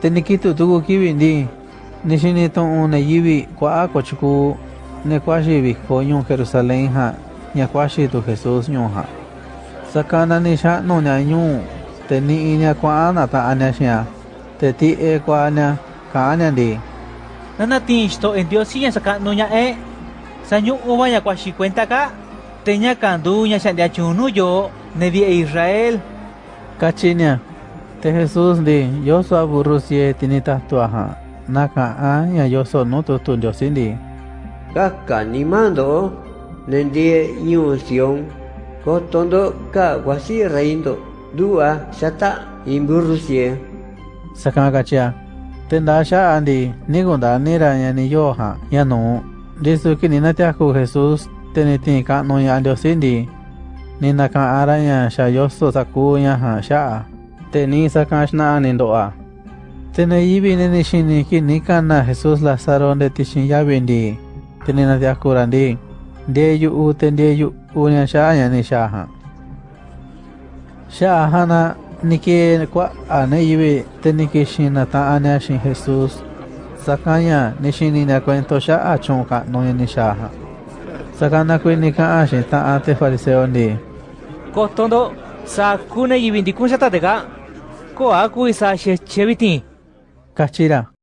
Teniquito tuvo kibi ndi, nishiniton una yibi kwa akochiku, nekwashi biko yon Jerusalén ha, nyakwashi tu Jesús yon ha. Sakana nisha no nya yon, teni inya kwa ana ta anya shia, teti e kwa anya, ka anya ndi. Nana en Dios siya saka no nya e, sanyo uba nyakwashi cuenta ka, teña kandu nya shandia chunuyo, nevi Israel. Kachinya. Te Jesús ndi yoso a burru sie tinitahtua ja naka'an ña yoso nu tutu Ndiosi ndi Kaka nimando nendie ñuu Sion kotondo ka wasi reindo. Dua sata imburrusie sakana kachia tenda sha'a ndi nigunda nira ña ni yo ja ña nu ndisu kini natiaku Jesús tenitin ka'nu ña Ndiosi ndi ni naka'an ña xa yoso saku ña ja sha'a te ni sakan xna'a ni ndo'a tene yivi neni xini kini kana Jesús Lázaro nde tixin yavi ndi teni natiakura ndi ndie yu'u te ndie yu'u ña sha'a ña ni xa ja sha'a jana niki kua'a ne yivi te ni kixin nata'an ña xin Jesús sakan ña ni xini ña cuento sha'a chun ka'nu ña ni ja sakana kui ni ka'an xin ta'an te fariseo ndi kotondo saku ne yivi ndikun xata teka ko'a kui sa xeche vitin kachira